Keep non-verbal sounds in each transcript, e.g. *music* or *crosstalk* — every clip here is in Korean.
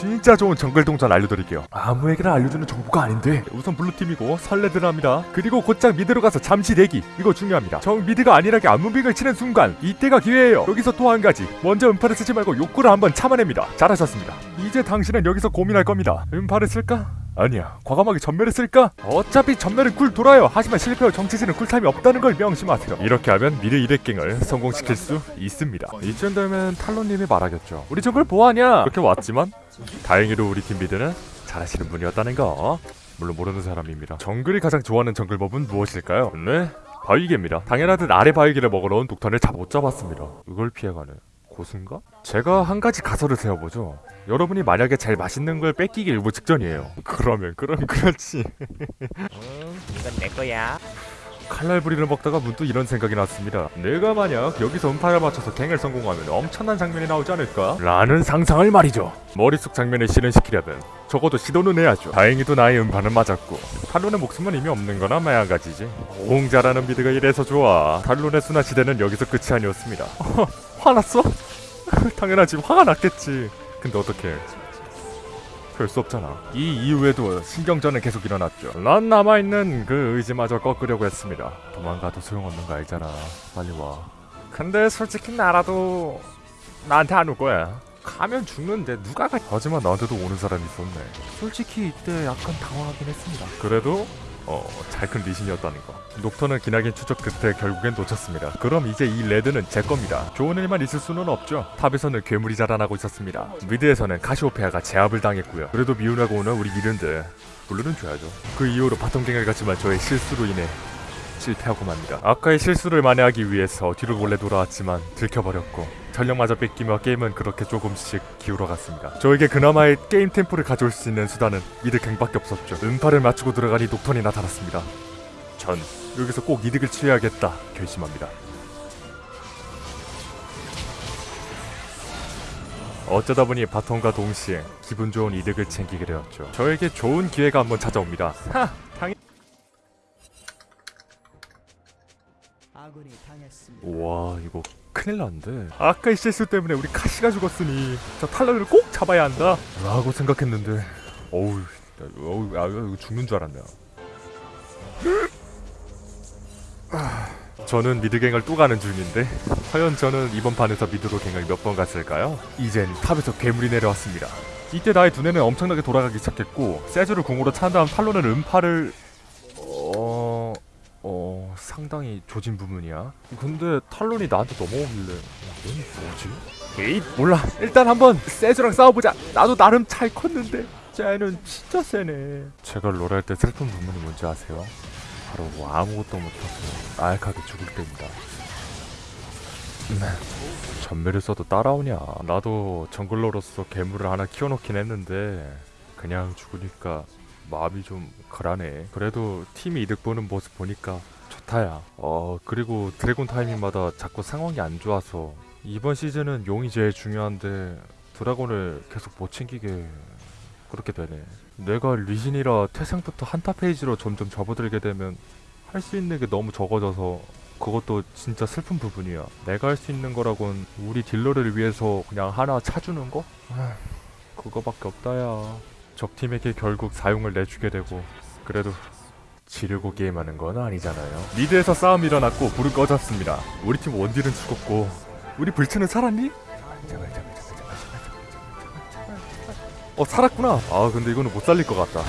진짜 좋은 정글 동선 알려드릴게요. 아무에게나 알려주는 정보가 아닌데. 우선 블루팀이고 선레드랍니다. 그리고 곧장 미드로 가서 잠시 대기. 이거 중요합니다. 적 미드가 안일하게 앞무빙을 치는 순간 이때가 기회예요. 여기서 또 한 가지. 먼저 음파를 쓰지 말고 욕구를 한번 참아냅니다. 잘하셨습니다. 이제 당신은 여기서 고민할 겁니다. 음파를 쓸까? 아니야. 과감하게 점멸을 쓸까? 어차피 점멸은 쿨 돌아요. 하지만 실패 후 정치질은 쿨타임이 없다는 걸 명심하세요. 이렇게 하면 미드 2렙갱을 성공시킬 수 있습니다. 이쯤 되면 탈론님이 말하겠죠. 우리 정글 뭐하냐? 이렇게 왔지만 다행히도 우리 팀 미드는 잘하시는 분이었다는 거 물론 모르는 사람입니다. 정글이 가장 좋아하는 정글법은 무엇일까요? 네? 바위개입니다. 당연하듯 아래 바위개를 먹으러 온 녹턴을 잡못 잡았습니다. 이걸 피해가는 고수인가? 제가 한 가지 가설을 세워보죠 여러분이 만약에 제일 맛있는 걸 뺏기기 일보 직전이에요 그러면 그럼 그렇지 응, 이건 내 거야. 칼날 부리를 먹다가 문득 이런 생각이 났습니다. 내가 만약 여기서 음파를 맞춰서 갱을 성공하면 엄청난 장면이 나오지 않을까? 라는 상상을 말이죠. 머릿속 장면을 실현시키려면 적어도 시도는 해야죠. 다행히도 나의 음파는 맞았고 탈론의 목숨은 이미 없는 거나 마찬가지지. 공자라는 미드가 이래서 좋아. 탈론의 수난 시대는 여기서 끝이 아니었습니다. *laughs* 화났어? *laughs* 당연하지 화가 났겠지. 근데 어떡해. 별수 없잖아. 이 이후에도 신경전은 계속 일어났죠. 난 남아있는 그 의지마저 꺾으려고 했습니다. 도망가도 소용없는 거 알잖아. 빨리 와. 근데 솔직히 나라도 나한테 안 올 거야. 가면 죽는데 누가 가? 하지만 나한테도 오는 사람이 있었네. 솔직히 이때 약간 당황하긴 했습니다. 그래도 어, 잘 큰 리신이었다는 거. 녹턴은 기나긴 추적 끝에 결국엔 놓쳤습니다. 그럼 이제 이 레드는 제 겁니다. 좋은 일만 있을 수는 없죠. 탑에서는 괴물이 자라나고 있었습니다. 미드에서는 카시오페아가 제압을 당했고요. 그래도 미운하고 오는 우리 미드를 블루는 줘야죠. 그 이후로 바텀 갱을 갔지만 저의 실수로 인해 실패하고 맙니다. 아까의 실수를 만회하기 위해서 뒤로 몰래 돌아왔지만 들켜버렸고 점멸마저 뺏기며 게임은 그렇게 조금씩 기울어갔습니다. 저에게 그나마의 게임 템포를 가져올 수 있는 수단은 갱밖에 없었죠. 음파를 맞추고 들어가니 녹턴이 나타났습니다. 전 여기서 꼭 이득을 취해야겠다 결심합니다. 어쩌다 보니 바텀과 동시에 기분 좋은 이득을 챙기게 되었죠. 저에게 좋은 기회가 한번 찾아옵니다. 하! 와 이거 큰일 났는데. 아까의 실수 때문에 우리 카시가 죽었으니 저 탈락을 꼭 잡아야 한다? 라고 생각했는데. 어우 어우 아 이거 죽는 줄 알았네요. 아, 저는 미드갱을 또 가는 중인데 과연 저는 이번 판에서 미드로 갱을 몇 번 갔을까요? 이젠 탑에서 괴물이 내려왔습니다. 이때 나의 두뇌는 엄청나게 돌아가기 시작했고 세주를 공으로 찬 다음 탈론은 음파를. 상당히 조진 부분이야. 근데 탈론이 나한테 넘어오길래 얘는 뭐지? 에이 몰라. 일단 한번 세주랑 싸워보자. 나도 나름 잘 컸는데. 쟤는 진짜 세네. 제가 롤할 때 슬픈 부분이 뭔지 아세요? 바로 뭐 아무것도 못하고 나약하게 죽을 때입니다. 네. 전멸을 써도 따라오냐? 나도 정글러로서 괴물을 하나 키워놓긴 했는데 그냥 죽으니까 마음이 좀 그러네. 그래도 팀이 이득 보는 모습 보니까 좋다야 어 그리고 드래곤 타이밍마다 자꾸 상황이 안 좋아서 이번 시즌은 용이 제일 중요한데 드래곤을 계속 못 챙기게 그렇게 되네. 내가 리신이라 태생부터 한타 페이즈로 점점 접어들게 되면 할 수 있는 게 너무 적어져서 그것도 진짜 슬픈 부분이야. 내가 할 수 있는 거라곤 우리 딜러를 위해서 그냥 하나 차주는 거? 아, 그거밖에 없다야. 적팀에게 결국 4용을 내주게 되고 그래도 지려고 게임하는 건 아니잖아요. 미드에서 싸움이 일어났고 불은 꺼졌습니다. 우리 팀 원딜은 죽었고. 우리 불츠는 살았니? 제발 제발 제발 제발 어 살았구나. 아 근데 이거는 못 살릴 것 같다.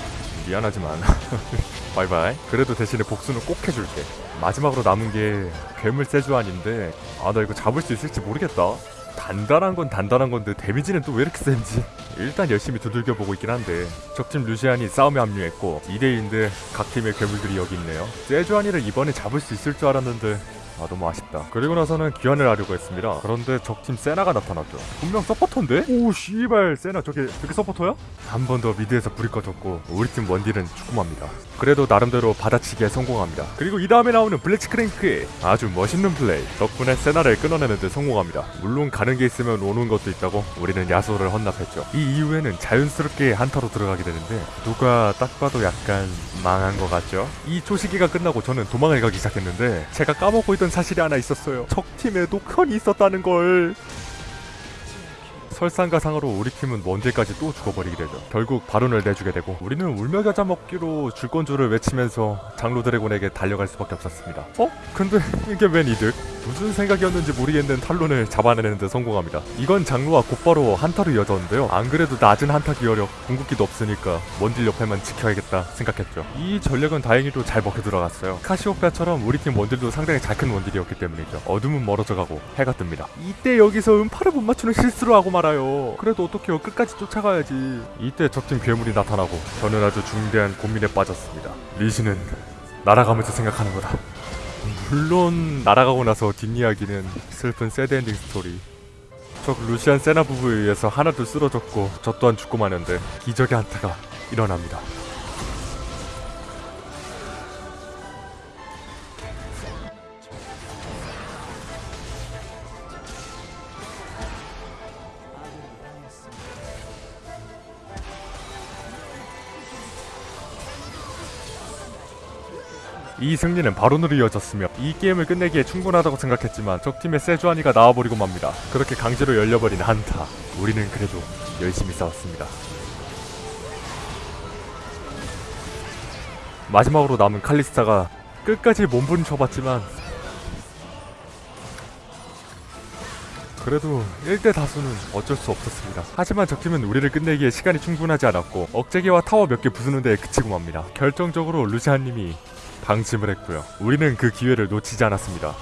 미안하지만. *laughs* 바이바이. 그래도 대신에 복수는 꼭 해줄게. 마지막으로 남은 게 괴물 세주안인데 아 나 이거 잡을 수 있을지 모르겠다. 단단한 건 단단한 건데 데미지는 또 왜 이렇게 센지. 일단 열심히 두들겨 보고 있긴 한데. 적팀 루시안이 싸움에 합류했고 2대2인데 각 팀의 괴물들이 여기 있네요. 세주안이를 이번에 잡을 수 있을 줄 알았는데 아 너무 아쉽다. 그리고 나서는 귀환을 하려고 했습니다. 그런데 적팀 세나가 나타났죠. 분명 서포터인데? 오 씨발 세나 저게 저게 서포터야? 한 번 더 미드에서 불이 꺼졌고 우리 팀 원딜은 죽고 맙니다. 그래도 나름대로 받아치기에 성공합니다. 그리고 이 다음에 나오는 블리츠크랭크의 아주 멋있는 플레이. 덕분에 세나를 끊어내는 데 성공합니다. 물론 가는 게 있으면 오는 것도 있다고 우리는 야스오를 헌납했죠. 이 이후에는 자연스럽게 한타로 들어가게 되는데 누가 딱 봐도 약간 망한 것 같죠 이 초시기가 끝나고 저는 도망을 가기 시작했는데 제가 까먹고 있던 사실이 하나 있었어요 적팀에 녹현이 있었다는 걸 설상가상으로 우리 팀은 먼데까지 또 죽어버리게 되죠. 결국 바론을 내주게 되고 우리는 울며 겨자 먹기로 줄건조를 외치면서 장로 드래곤에게 달려갈 수밖에 없었습니다. 어? 근데 이게 웬 이득? 무슨 생각이었는지 모르겠는 탈론을 잡아내는 데 성공합니다. 이건 장로와 곧바로 한타로 이어졌는데요. 안 그래도 낮은 한타 기어력, 궁극기도 없으니까 먼딜 옆에만 지켜야겠다 생각했죠. 이 전략은 다행히도 잘 먹혀 들어갔어요. 카시오페아처럼 우리 팀 원딜도 상당히 잘 큰 원딜이었기 때문이죠. 어둠은 멀어져 가고 해가 뜹니다. 이때 여기서 음파를 못 맞추는 실수를 하고 말아요. 그래도 어떡해요. 끝까지 쫓아가야지. 이때 적팀 괴물이 나타나고 저는 아주 중대한 고민에 빠졌습니다. 리시는 날아가면서 생각하는 거다. 물론 날아가고 나서 뒷이야기는 슬픈 새드엔딩 스토리. 적 루시안 세나 부부에 의해서 하나둘 쓰러졌고 저 또한 죽고 마는데 기적의 한타가 일어납니다 이 승리는 바론으로 이어졌으며 이 게임을 끝내기에 충분하다고 생각했지만 적팀의 세주아니가 나와버리고 맙니다 그렇게 강제로 열려버린 한타 우리는 그래도 열심히 싸웠습니다 마지막으로 남은 칼리스타가 끝까지 몸부림쳐봤지만 그래도 1대 다수는 어쩔 수 없었습니다. 하지만 적팀은 우리를 끝내기에 시간이 충분하지 않았고 억제기와 타워 몇 개 부수는 데에 그치고 맙니다. 결정적으로 루시안님이 방침을 했고요. 우리는 그 기회를 놓치지 않았습니다.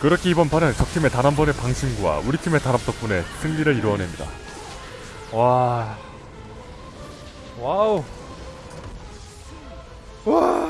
그렇게 이번 판은 적팀의 단 한 번의 방심과 우리 팀의 단합 덕분에 승리를 이루어냅니다. 와... 와우... 와...